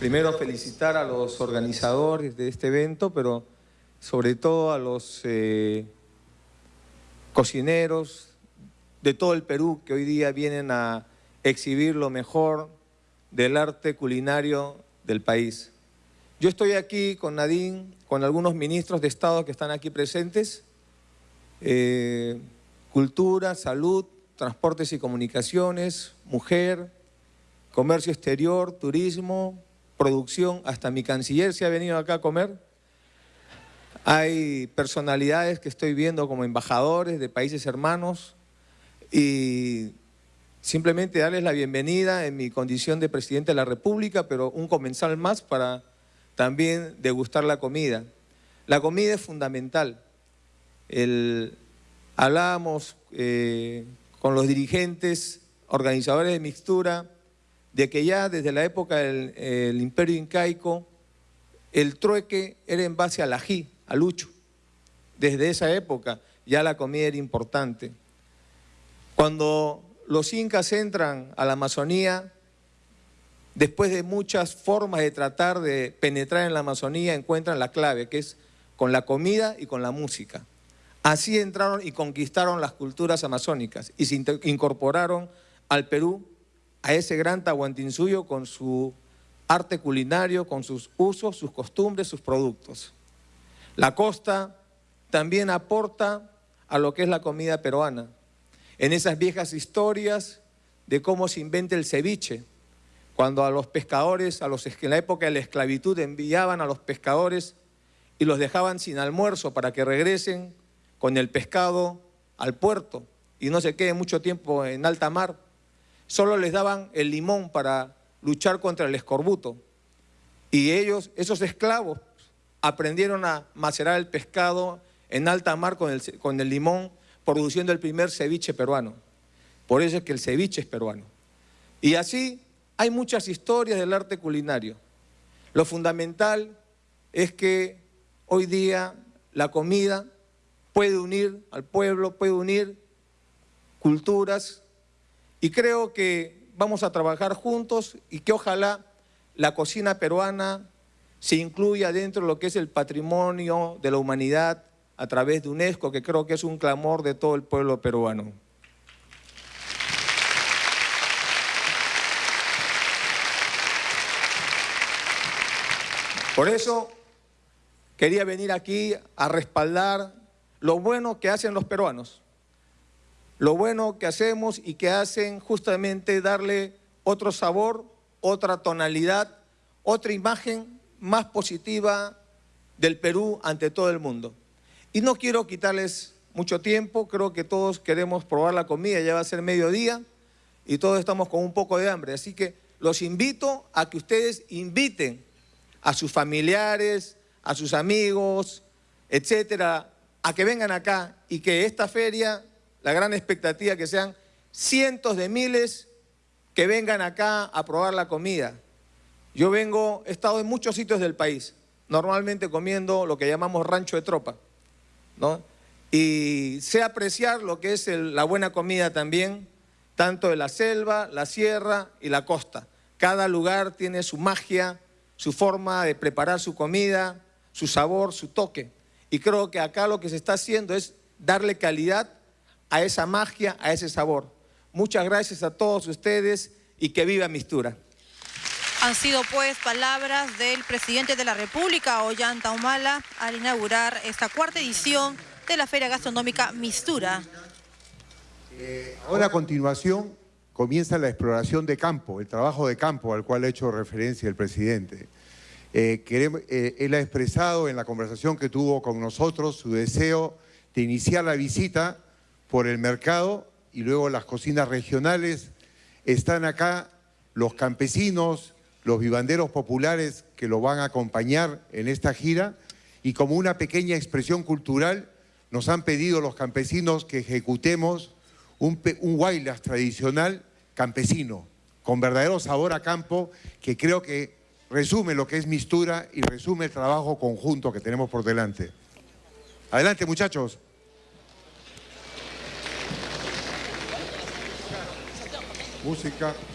primero felicitar a los organizadores de este evento, pero sobre todo a los eh, cocineros de todo el Perú que hoy día vienen a exhibir lo mejor del arte culinario del país. Yo estoy aquí con Nadine, con algunos ministros de Estado que están aquí presentes, eh, cultura, salud, transportes y comunicaciones, mujer, comercio exterior, turismo, producción, hasta mi canciller se ha venido acá a comer. Hay personalidades que estoy viendo como embajadores de países hermanos y simplemente darles la bienvenida en mi condición de presidente de la República, pero un comensal más para también degustar la comida. La comida es fundamental. Hablábamos eh, con los dirigentes, organizadores de mixtura, de que ya desde la época del imperio incaico, el trueque era en base al ají, al lucho. Desde esa época ya la comida era importante. Cuando los incas entran a la Amazonía, después de muchas formas de tratar de penetrar en la Amazonía, encuentran la clave, que es con la comida y con la música. Así entraron y conquistaron las culturas amazónicas y se incorporaron al Perú, a ese gran Tahuantinsuyo con su arte culinario, con sus usos, sus costumbres, sus productos. La costa también aporta a lo que es la comida peruana. En esas viejas historias de cómo se inventa el ceviche, cuando a los pescadores, en la época de la esclavitud, enviaban a los pescadores y los dejaban sin almuerzo para que regresen con el pescado al puerto y no se quede mucho tiempo en alta mar. Solo les daban el limón para luchar contra el escorbuto. Y ellos, esos esclavos, aprendieron a macerar el pescado en alta mar con el, con el limón, produciendo el primer ceviche peruano. Por eso es que el ceviche es peruano. Y así hay muchas historias del arte culinario. Lo fundamental es que hoy día la comida puede unir al pueblo, puede unir culturas y creo que vamos a trabajar juntos y que ojalá la cocina peruana se incluya dentro de lo que es el patrimonio de la humanidad a través de UNESCO, que creo que es un clamor de todo el pueblo peruano. Por eso quería venir aquí a respaldar lo bueno que hacen los peruanos, lo bueno que hacemos y que hacen justamente darle otro sabor, otra tonalidad, otra imagen más positiva del Perú ante todo el mundo. Y no quiero quitarles mucho tiempo, creo que todos queremos probar la comida, ya va a ser mediodía y todos estamos con un poco de hambre, así que los invito a que ustedes inviten a sus familiares, a sus amigos, etcétera, a que vengan acá y que esta feria, la gran expectativa que sean cientos de miles que vengan acá a probar la comida. Yo vengo, he estado en muchos sitios del país, normalmente comiendo lo que llamamos rancho de tropa, ¿no? Y sé apreciar lo que es la buena comida también, tanto de la selva, la sierra y la costa. Cada lugar tiene su magia, su forma de preparar su comida, su sabor, su toque. Y creo que acá lo que se está haciendo es darle calidad a esa magia, a ese sabor. Muchas gracias a todos ustedes y que viva Mistura. Han sido pues palabras del presidente de la República, Ollanta Humala, al inaugurar esta cuarta edición de la Feria Gastronómica Mistura. Eh, ahora a continuación comienza la exploración de campo, el trabajo de campo al cual ha hecho referencia el presidente. Eh, eh, él ha expresado en la conversación que tuvo con nosotros su deseo de iniciar la visita por el mercado y luego las cocinas regionales. Están acá los campesinos, los vivanderos populares que lo van a acompañar en esta gira y como una pequeña expresión cultural nos han pedido los campesinos que ejecutemos un, un guaylas tradicional campesino, con verdadero sabor a campo, que creo que resume lo que es Mistura y resume el trabajo conjunto que tenemos por delante. Adelante, muchachos. Música.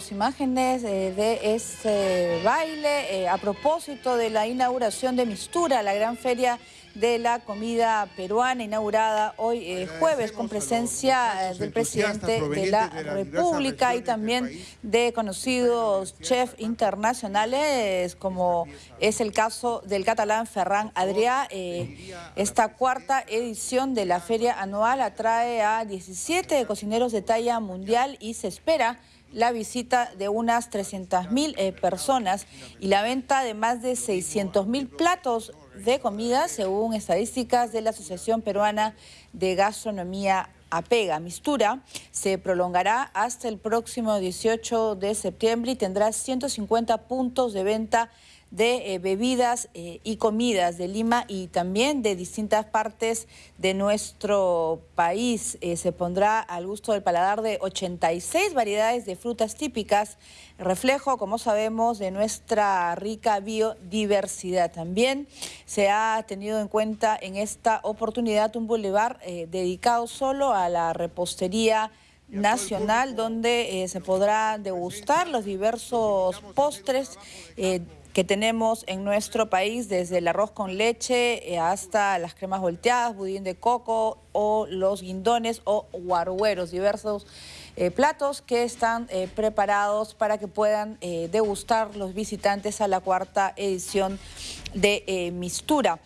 Tenemos imágenes eh, de este baile eh, a propósito de la inauguración de Mistura, la gran feria de la comida peruana inaugurada hoy eh, jueves con presencia del presidente de la República y también de conocidos chefs internacionales como es el caso del catalán Ferran Adrià. Eh, esta cuarta edición de la feria anual atrae a 17 cocineros de talla mundial y se espera la visita de unas 300.000 eh, personas y la venta de más de 600.000 platos de comida, según estadísticas de la Asociación Peruana de Gastronomía APEGA. Mistura se prolongará hasta el próximo 18 de septiembre y tendrá 150 puntos de venta de eh, bebidas eh, y comidas de Lima y también de distintas partes de nuestro país. Eh, se pondrá al gusto del paladar de 86 variedades de frutas típicas, reflejo, como sabemos, de nuestra rica biodiversidad. También se ha tenido en cuenta en esta oportunidad un bulevar dedicado solo a la repostería nacional donde se podrá degustar los diversos postres que tenemos en nuestro país, desde el arroz con leche eh, hasta las cremas volteadas, budín de coco o los guindones o guargueros, diversos eh, platos que están eh, preparados para que puedan degustar los visitantes a la cuarta edición de Mistura.